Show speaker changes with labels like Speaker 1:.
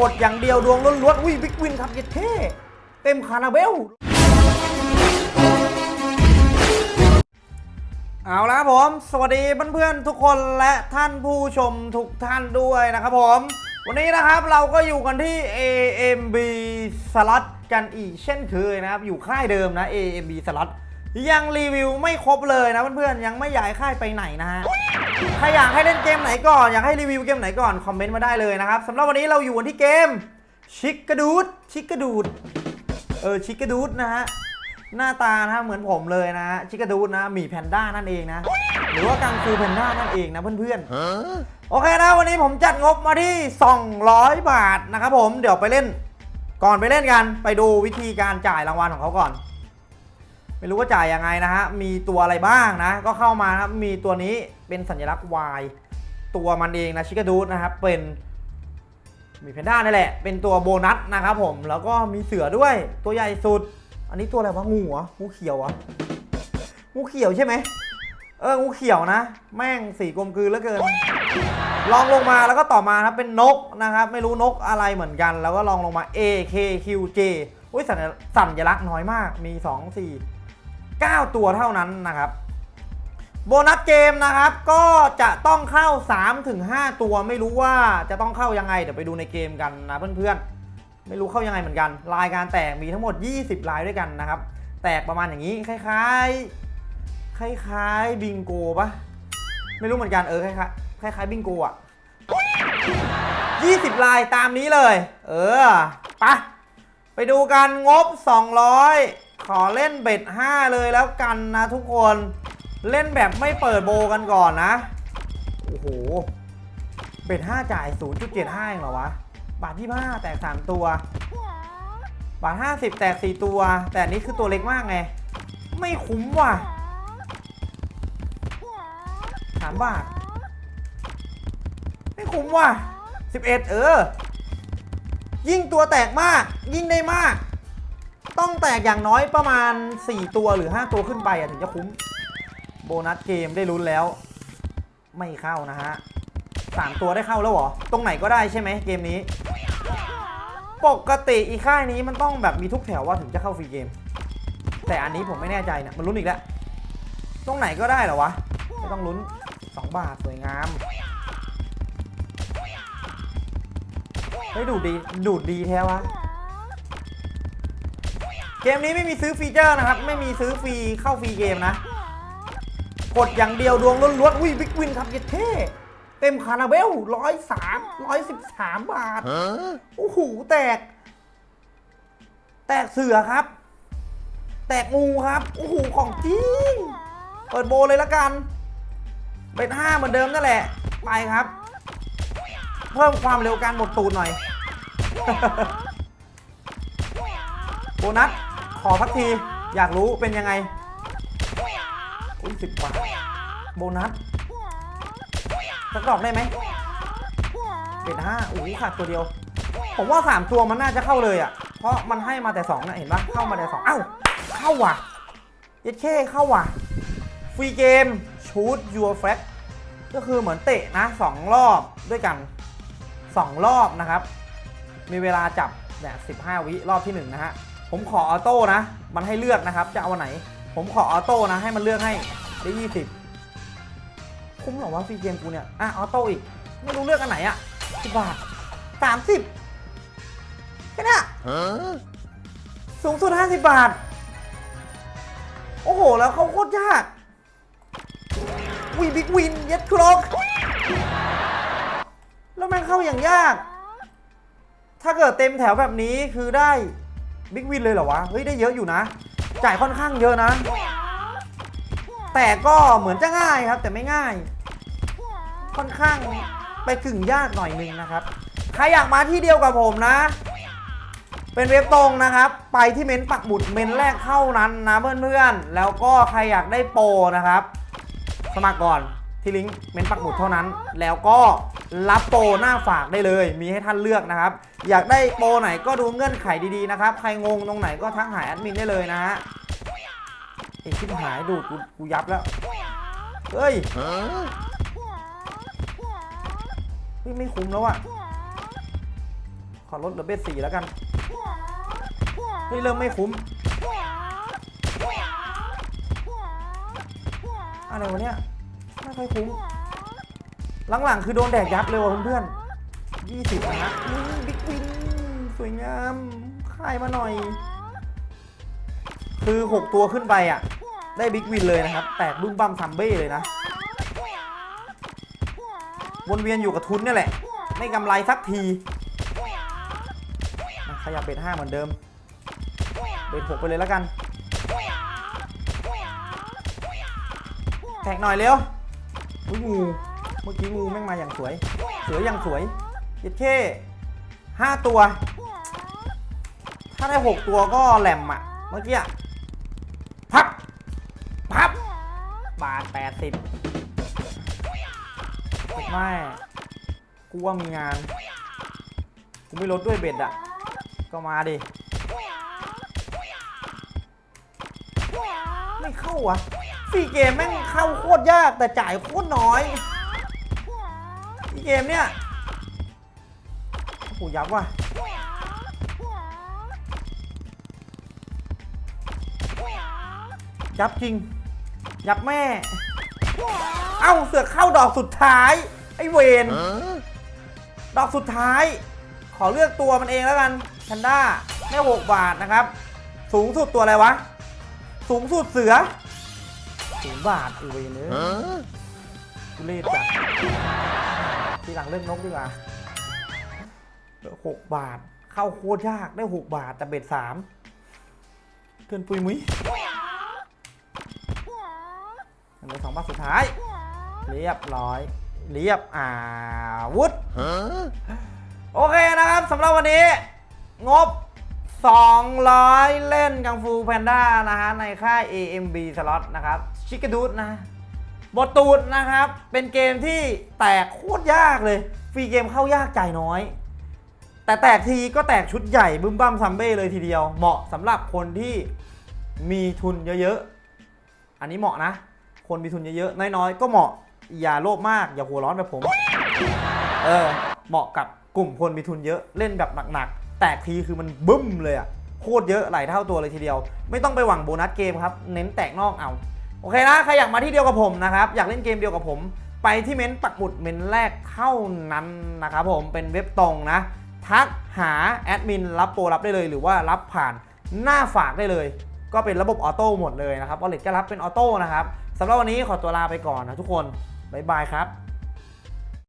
Speaker 1: กดอย่างเดียวดวงล้วนๆอุ้ยบิ๊กวินครับเย็ดเท่เต็มคาราเบล เอาละครับผม สวัสดีเพื่อนๆทุกคนและท่านผู้ชมทุกท่านด้วยนะครับผม วันนี้นะครับเราก็อยู่กันที่ AMB Slot กันอีกเช่นเคยนะครับ อยู่ค่ายเดิมนะ AMB Slot ยังรีวิวไม่ครบเลยนะเพื่อนๆยังไม่ย้ายค่ายไปไหนนะฮะใครอยากให้เล่นเกมไหนก่อน อยากให้รีวิวเกมไหนก่อน คอมเมนต์มาได้เลยนะครับสำหรับวันนี้เราอยู่กันที่เกมชิกกระดูดชิกกระดูดเออชิกกระดูดนะฮะหน้าตานะเหมือนผมเลยนะชิกาดูดนะหมีแพนด้านั่นเองนะ หรือว่ากังฟูแพนด้านั่นเองนะเพื่อนๆโอเคนะวันนี้ผมจัดงบมาที่ 200 บาทนะครับผมเดี๋ยวไปเล่น ก่อนไปเล่นกันไปดูวิธีการจ่ายรางวัลของเขาก่อน ไม่รู้ว่าจ่ายยังไงนะฮะ มีตัวอะไรบ้างนะ ก็เข้ามานะครับ มีตัวนี้เป็นสัญลักษณ์ Y ตัวมันเองนะชิคาดูนะครับ เป็นมีแพนด้านี่แหละ เป็นตัวโบนัสนะครับผม แล้วก็มีเสือด้วย ตัวใหญ่สุด อันนี้ตัวอะไรวะ งูเหรอ งูเขียวเหรอ งูเขียวใช่ไหม เออ งูเขียวนะ แม่งสีกลมกลืนเหลือเกิน ลองลงมาแล้วก็ต่อมาครับเป็นนกนะครับ ไม่รู้นกอะไรเหมือนกัน แล้วก็ลองลงมา A K Q J อุ้ยสัญสัญลักษณ์น้อยมาก มี 2 4 9 ตัวเท่านั้นนะครับโบนัสเกมนะครับก็จะต้องเข้า 3-5 ตัวไม่รู้ว่าจะต้องเข้ายังไง เดี๋ยวไปดูในเกมกันนะเพื่อนๆ ไม่รู้เข้ายังไงเหมือนกัน รายการแตกมีทั้งหมด 20 รายด้วยกันนะครับ แตกประมาณอย่างนี้คล้ายๆ คล้ายๆบิงโกปะไม่รู้เหมือนกันเออคล้ายๆคล้ายๆบิงโกอะ20 ลายตามนี้เลย เออไปะไปดูกันงบ 200 ขอเล่นเบ็ด5เลยแล้วกันนะทุกคนเล่นแบบไม่เปิดโบกันก่อนนะ โอ้โห เบ็ด5จ่าย 0.75เองเหรอวะ บาทที่5แตก 3 ตัว บาท 50 แตก 4 ตัว แต่นนี้คือตัวเล็กมากไง ไม่คุ้มว่ะสามบาท ไม่คุ้มว่ะ 11 เออ ยิ่งตัวแตกมาก ยิ่งได้มาก ต้องแตกอย่างน้อยประมาณ 4 ตัวหรือ 5 ตัวขึ้นไปถึงจะคุ้ม โบนัสเกมได้ลุ้นแล้ว ไม่เข้านะฮะสามตัวได้เข้าแล้วเหรอ ตรงไหนก็ได้ใช่ไหมเกมนี้ ปกติอีค่ายนี้มันต้องแบบมีทุกแถวว่าถึงจะเข้าฟรีเกม แต่อันนี้ผมไม่แน่ใจนะมันลุ้นอีกแล้ว ตรงไหนก็ได้เหรอวะ ไม่ต้องลุ้น 2 บาทสวยงามเฮ้ยดูดีดูดีแท้วะ มนี้ไม่มีซื้อฟีเจอร์นะครับ ไม่มีซื้อฟรีเข้าฟรีเกมนะ กดอย่างเดียวดวงล้วนๆอุ้ยบิ๊กวินครับเย็ดเท่เต็มคาราเบลร้อยสามร้อยสิบสามบาทโอ้โหแตก แตกเสือครับ แตกงูครับโอ้โหของจริงเปิดโบเลยละกันเป็นห้าเหมือนเดิมนั่นแหละ ไปครับ เพิ่มความเร็วการหมดตูดหน่อยโบนัส ขอสักที อยากรู้เป็นยังไง อุ้ยสิบบาโบนัส สักดอกได้ไหมเป็นห้าโอ้โหขาดตัวเดียว ผมว่าสามตัวมันน่าจะเข้าเลยอะ เพราะมันให้มาแต่สองนะเห็นปะเข้ามาแต่สองเอ้า เข้าว่ะเย็ดเช่เข้าว่ะ ฟรีเกม ชูดยูแฟกก็คือเหมือนเตะนะสองรอบด้วยกันสองรอบนะครับ มีเวลาจับแบบ15 วิรอบที่ 1 นะฮะ ผมขอออโต้นะ มันให้เลือกนะครับ จะเอาไหน ผมขอออโต้นะ ให้มันเลือกให้ได้20คุ้มหรอวะฟรีเกมกูเนี่ย อะออโต้อีก ไม่รู้เลือกอันไหนอะ10บบาท30แค่เนี้สูงสุด50บาท โอ้โห แล้วเขาโคตรยากวีบิ๊กวินเย็ดครกแล้วแม่งเข้าอย่างยาก ถ้าเกิดเต็มแถวแบบนี้คือได้ บิ๊กวินเลยเหรอวะ เฮ้ย ได้เยอะอยู่นะ จ่ายค่อนข้างเยอะนะ แต่ก็เหมือนจะง่ายครับ แต่ไม่ง่าย ค่อนข้างไปกึ่งยากหน่อยนึงนะครับ ใครอยากมาที่เดียวกับผมนะ เป็นเว็บตรงนะครับ ไปที่เมนปักหมุดเมนแรกเท่านั้นนะเพื่อนๆ แล้วก็ใครอยากได้โปรนะครับ สมัครก่อนที่ลิงก์เมนปักหมุดเท่านั้น แล้วก็ รับโปรหน้าฝากได้เลย มีให้ท่านเลือกนะครับ อยากได้โปรไหนก็ดูเงื่อนไขดีๆนะครับ ใครงงตรงไหนก็ทักหาแอดมินได้เลยนะฮะไอ้ชิบหายดูดกูกูยับแล้ว เฮ้ยไม่คุ้มแล้วอะขอลดเหลือเบสสี่แล้วกันเฮ้ยเริ่มไม่คุ้ม อะไรวะเนี่ย ไม่ค่อยคุ้ม หลังๆ คือโดนแดกยับเลยว่ะเพื่อนๆยี่สิบนะนี่ big win สวยงามค่ายมาหน่อย คือ 6 ตัวขึ้นไปอะ ได้ big win เลยนะครับ แตกบึ้มบั้มซัมเบ้เลยนะ วนเวียนอยู่กับทุนเนี่ยแหละ ไม่กำไรสักที ขยับ bet ห้าเหมือนเดิม bet หกไปเลยแล้วกันแท็กหน่อยเร็วอุ้ยงู มื่อกี้งูแม่งมาอย่างสวยสืออย่างสวยเย็ดเข้ห้าตัว ถ้าได้หกตัวก็แหลมอะ เมื่อกี้อะพับ พับ บาทแปดสิบไม่กูว่ามีงาน กูไม่ลดด้วยเบ็ดอะ ก็มาดิ ไม่เข้าวะฟรีเกมแม่งเข้าโคตรยากแต่จ่ายโคตรน้อย เกมเนี่ยโอ้โหยับว่ะยับจริง ยับแม่ เอ้าเสือกเข้าดอกสุดท้าย ไอ้เวนดอกสุดท้าย ขอเลือกตัวมันเองแล้วกันแพนด้าแม่หกบาทนะครับ สูงสุดตัวอะไรวะ สูงสุดเสือศูนย์บาทไอีเวนเนอทุเรศจัด ทีหลังเล่นนกดีกว่าหกบาท เข้าโคตรยากได้หกบาทแต่เบ็ดสามเกินปุยมุ้ยอันนี้สองบาทสุดท้าย เรียบร้อย เรียบอาวุธโอเคนะครับสำหรับวันนี้ งบ 200 เล่นกังฟูแพนด้านะฮะในค่าย AMB Slot นะครับ ชิคกดูดนะ บทตูดนะครับ เป็นเกมที่แตกโคตรยากเลย ฟรีเกมเข้ายากจ่ายน้อย แต่แตกทีก็แตกชุดใหญ่บึ้มบั้มซัมเบ้เลยทีเดียว เหมาะสำหรับคนที่มีทุนเยอะๆ อันนี้เหมาะนะ คนมีทุนเยอะๆ น้อยๆ ก็เหมาะ อย่าโลภมาก อย่าหัวร้อนแบบผม เออ เหมาะกับกลุ่มคนมีทุนเยอะ เล่นแบบหนักๆ แตกทีคือมันบึ้มเลยอะโคตรเยอะหลายเท่าตัวเลยทีเดียว ไม่ต้องไปหวังโบนัสเกมครับ เน้นแตกนอกเอา โอเคนะใครอยากมาที่เดียวกับผมนะครับอยากเล่นเกมเดียวกับผม ไปที่เม้นต์ปักหมุดเม้นต์แรกเท่านั้นนะครับผมเป็นเว็บตรงนะ ทักหาแอดมินรับโปรรับได้เลย หรือว่ารับผ่านหน้าฝากได้เลย ก็เป็นระบบออโต้หมดเลยนะครับวอลเล็ตก็รับเป็นออโต้นะครับสำหรับวันนี้ขอตัวลาไปก่อนนะทุกคนบ๊ายบายครับ